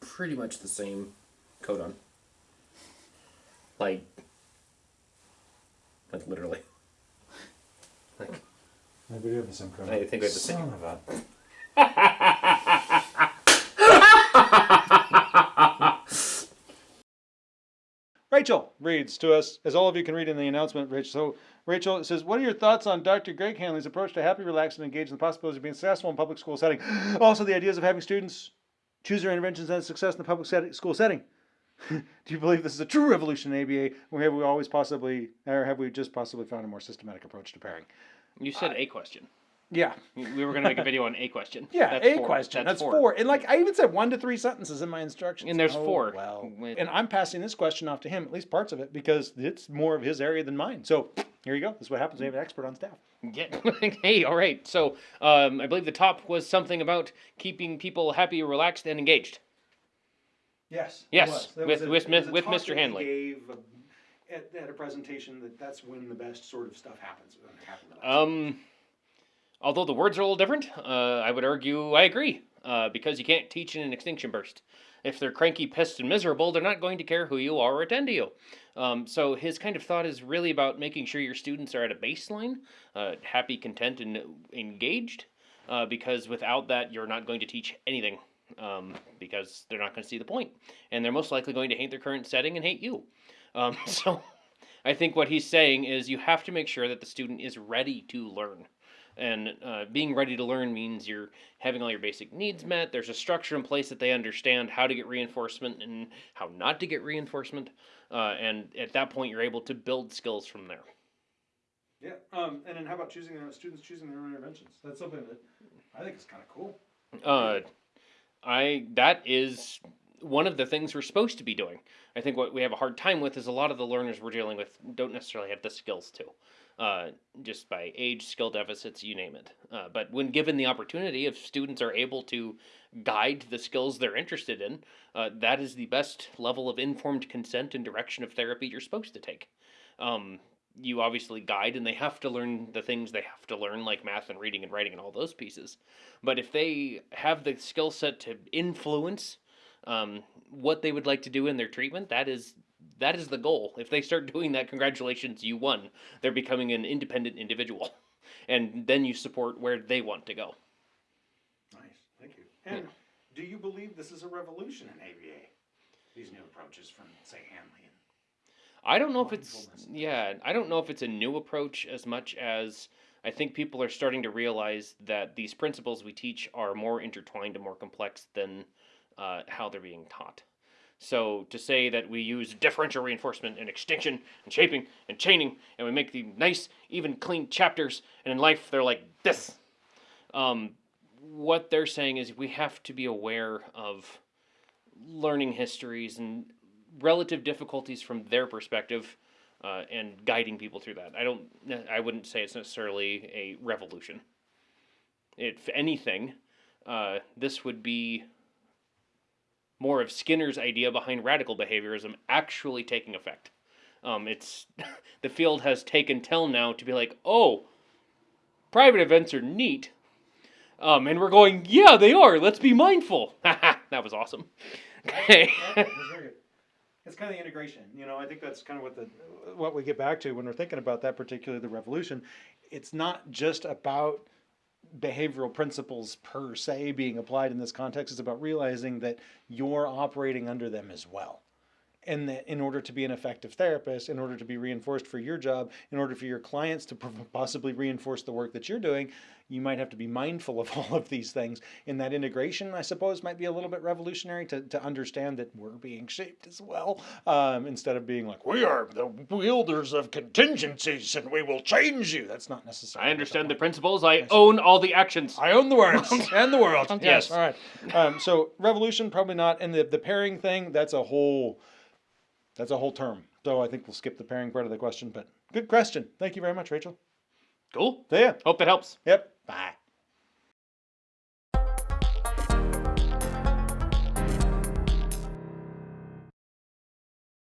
pretty much the same codon. Like, like literally. Like, Maybe we have the same code. I think we have the same- Son of a. Rachel reads to us, as all of you can read in the announcement, Rachel. So, Rachel says, What are your thoughts on Dr. Greg Hanley's approach to happy, relaxed, and engaged in the possibilities of being successful in public school setting? Also, the ideas of having students choose your interventions and success in the public set- school setting. Do you believe this is a true revolution in ABA, or have we always possibly, or have we just possibly found a more systematic approach to pairing? You said a question. Yeah, We were going to make a video on a question. Yeah, That's a four. question. That's, four. four. And like I even said one to three sentences in my instructions. And there's Oh, four. Well, With- and I'm passing this question off to him, at least parts of it, because it's more of his area than mine. So here you go. This is what happens when you have an expert on staff. Yeah. hey, all right. So um, I believe the top was something about keeping people happy, relaxed, and engaged. Yes. it Yes, was. With- a- with it was a with Mr. that he Hanley. Gave at, at a presentation that that's when the best sort of stuff happens. Um, although the words are a little different, uh, I would argue I agree. Uh, because you can't teach in an extinction burst. If they're cranky, pissed, and miserable, they're not going to care who you are or attend to you. Um, so his kind of thought is really about making sure your students are at a baseline, uh, happy, content, and engaged. Uh, because without that, you're not going to teach anything. Um, because they're not going to see the point, and they're most likely going to hate their current setting and hate you. Um, so, I think what he's saying is you have to make sure that the student is ready to learn. And uh, being ready to learn means you're having all your basic needs met. There's a structure in place that they understand how to get reinforcement and how not to get reinforcement. Uh, and at that point, you're able to build skills from there. Yeah. Um, and then how about choosing their students choosing their own interventions? That's something that I think is kind of cool. Uh, I that is one of the things we're supposed to be doing. I think what we have a hard time with is a lot of the learners we're dealing with don't necessarily have the skills to, uh, just by age, skill deficits, you name it. Uh, but when given the opportunity, if students are able to guide the skills they're interested in, uh, that is the best level of informed consent and direction of therapy you're supposed to take. Um, you obviously guide and they have to learn the things they have to learn like math and reading and writing and all those pieces but if they have the skill set to influence um, what they would like to do in their treatment that is that is the goal if they start doing that congratulations you won they're becoming an independent individual and then you support where they want to go Nice. Thank you. And do you believe this is a revolution in ABA? These new approaches from say Hanley and I don't know if it's yeah, I don't know if it's a new approach as much as I think people are starting to realize that these principles we teach are more intertwined and more complex than uh, how they're being taught. So to say that we use differential reinforcement and extinction and shaping and chaining and we make the nice, even, clean chapters, and in life they're like this. Um, what they're saying is we have to be aware of learning histories and relative difficulties from their perspective uh, and guiding people through that. I don't. I wouldn't say it's necessarily a revolution. If anything, uh, this would be more of Skinner's idea behind radical behaviorism actually taking effect. Um, it's the field has taken till now to be like, oh, private events are neat. Um, and we're going, yeah, they are. Let's be mindful. that was awesome. Okay. It's kind of the integration, you know. I think that's kind of what the what we get back to when we're thinking about that, particularly the revolution. It's not just about behavioral principles per se being applied in this context. It's about realizing that you're operating under them as well. And that in order to be an effective therapist, in order to be reinforced for your job, in order for your clients to possibly reinforce the work that you're doing, you might have to be mindful of all of these things. And that integration, I suppose, might be a little bit revolutionary to, to understand that we're being shaped as well, um, instead of being like, we are the wielders of contingencies and we will change you. That's not necessary. I understand the principles. I own all the actions. I own the words and the world. Yes. Yes. All right. Um, so revolution, probably not. And the, the pairing thing, that's a whole, that's a whole term. So I think we'll skip the pairing part of the question, but good question. Thank you very much, Rachel. Cool. See ya. Hope that helps. Yep. Bye.